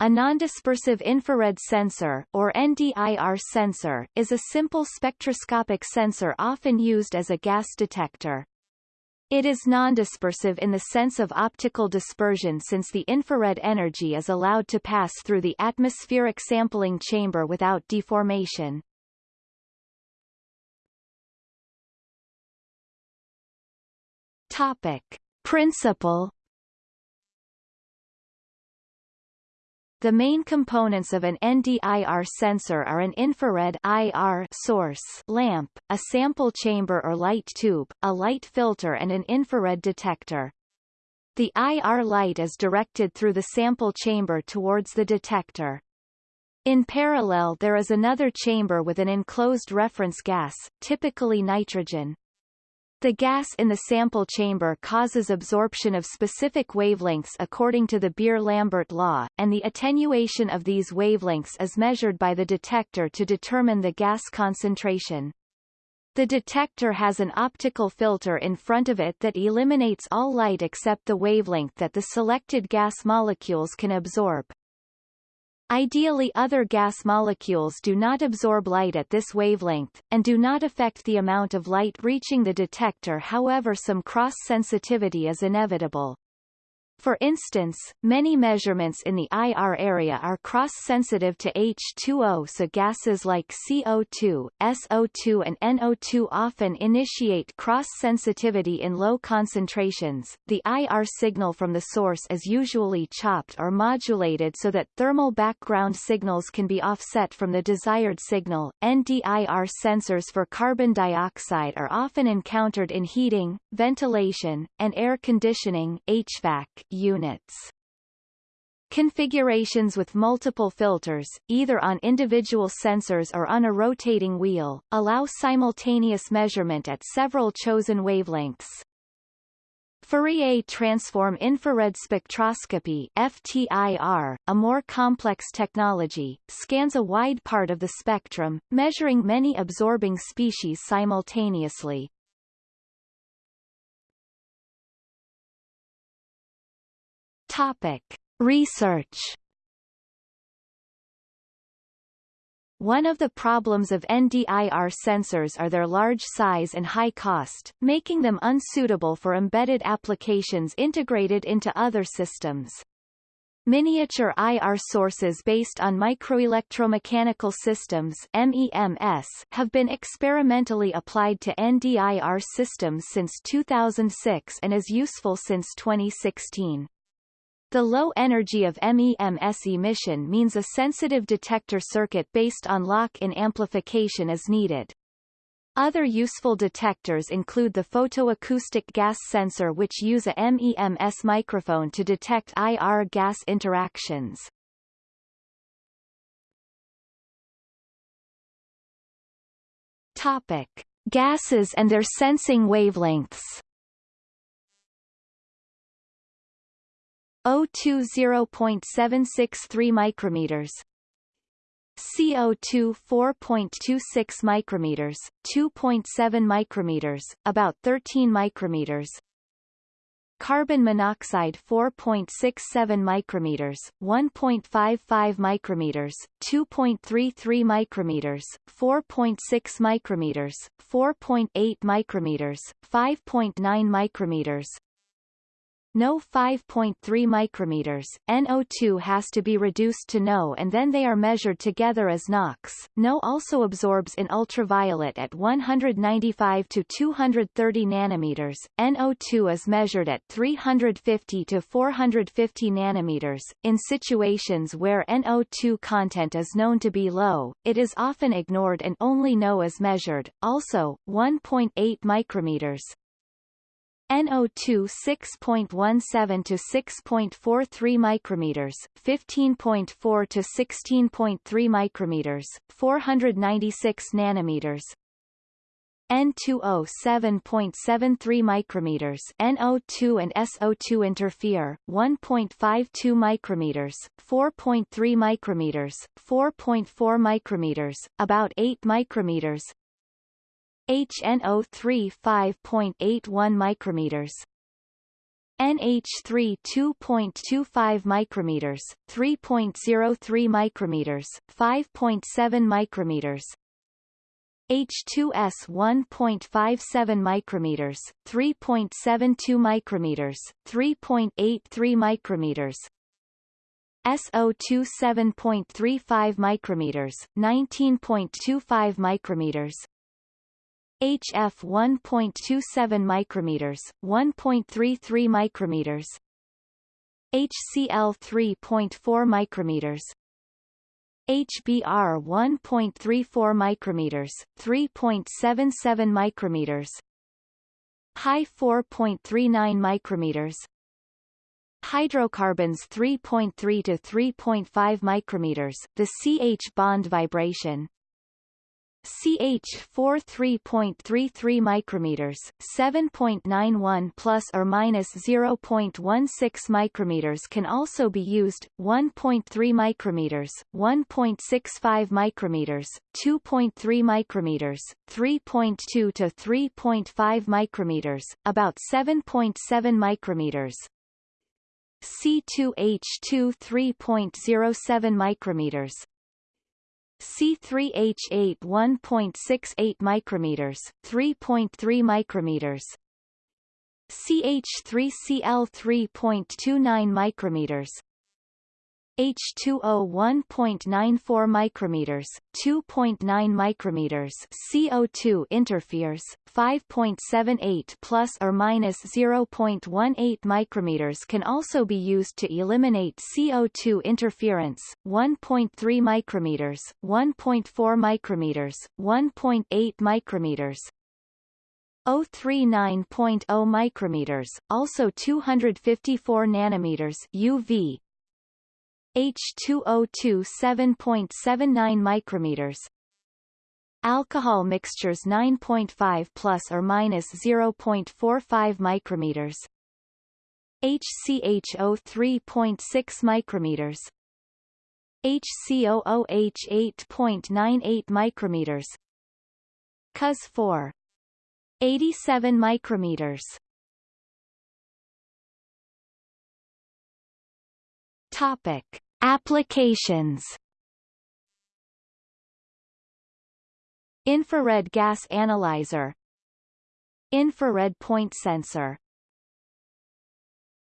A nondispersive infrared sensor, or NDIR sensor, is a simple spectroscopic sensor often used as a gas detector. It is nondispersive in the sense of optical dispersion since the infrared energy is allowed to pass through the atmospheric sampling chamber without deformation. Topic. Principle The main components of an NDIR sensor are an infrared IR source lamp, a sample chamber or light tube, a light filter and an infrared detector. The IR light is directed through the sample chamber towards the detector. In parallel there is another chamber with an enclosed reference gas, typically nitrogen. The gas in the sample chamber causes absorption of specific wavelengths according to the Beer-Lambert law, and the attenuation of these wavelengths is measured by the detector to determine the gas concentration. The detector has an optical filter in front of it that eliminates all light except the wavelength that the selected gas molecules can absorb. Ideally other gas molecules do not absorb light at this wavelength, and do not affect the amount of light reaching the detector however some cross-sensitivity is inevitable. For instance, many measurements in the IR area are cross-sensitive to H2O so gases like CO2, SO2 and NO2 often initiate cross-sensitivity in low concentrations. The IR signal from the source is usually chopped or modulated so that thermal background signals can be offset from the desired signal. NDIR sensors for carbon dioxide are often encountered in heating, ventilation, and air conditioning HVAC units. Configurations with multiple filters, either on individual sensors or on a rotating wheel, allow simultaneous measurement at several chosen wavelengths. Fourier transform infrared spectroscopy FTIR, a more complex technology, scans a wide part of the spectrum, measuring many absorbing species simultaneously. Topic. Research One of the problems of NDIR sensors are their large size and high cost, making them unsuitable for embedded applications integrated into other systems. Miniature IR sources based on microelectromechanical systems MEMS have been experimentally applied to NDIR systems since 2006 and is useful since 2016. The low energy of MEMS emission means a sensitive detector circuit based on lock-in amplification is needed. Other useful detectors include the photoacoustic gas sensor which use a MEMS microphone to detect IR gas interactions. Topic. Gases and their sensing wavelengths O2 0.763 micrometers CO2 4.26 micrometers, 2.7 micrometers, about 13 micrometers. Carbon monoxide 4.67 micrometers, 1.55 micrometers, 2.33 micrometers, 4.6 micrometers, 4.8 micrometers, 5.9 micrometers, NO 5.3 micrometers, NO2 has to be reduced to NO and then they are measured together as NOx. NO also absorbs in ultraviolet at 195 to 230 nanometers. NO2 is measured at 350 to 450 nanometers. In situations where NO2 content is known to be low, it is often ignored and only NO is measured. Also, 1.8 micrometers, NO2 6.17 to 6.43 micrometers, 15.4 to 16.3 micrometers, 496 nanometers. N2O 7.73 micrometers NO2 and SO2 interfere 1.52 micrometers 4.3 micrometers 4.4 micrometers about 8 micrometers HNO3 5.81 micrometers NH3 2.25 micrometers, 3.03 micrometers, 5.7 micrometers. H2S 1.57 micrometers, 3.72 micrometers, 3.83 micrometers. SO2 7.35 micrometers, 19.25 micrometers. HF 1.27 micrometers, 1.33 micrometers. HCl 3.4 micrometers. HBr 1.34 micrometers, 3.77 micrometers. HI 4.39 micrometers. Hydrocarbons 3.3 to 3.5 micrometers, the CH bond vibration. CH4 3.33 micrometers, 7.91 plus or minus 0.16 micrometers can also be used. 1.3 micrometers, 1.65 micrometers, 2.3 micrometers, 3.2 to 3.5 micrometers, about 7.7 micrometers. C2H2 3.07 micrometers, C3H8 1.68 micrometers, 3.3 micrometers. CH3Cl 3.29 micrometers. H2O 1.94 micrometers, 2.9 micrometers. CO2 interferes 5.78 plus or minus 0.18 micrometers can also be used to eliminate CO2 interference 1.3 micrometers, 1.4 micrometers, 1.8 micrometers. 039.0 micrometers, also 254 nanometers UV, H2O2 7.79 micrometers. Alcohol mixtures 9.5 plus or minus 0.45 micrometers. HCHO 3.6 micrometers. HCOOH 8.98 micrometers. COS 4 87 micrometers. Topic Applications. Infrared gas analyzer. Infrared point sensor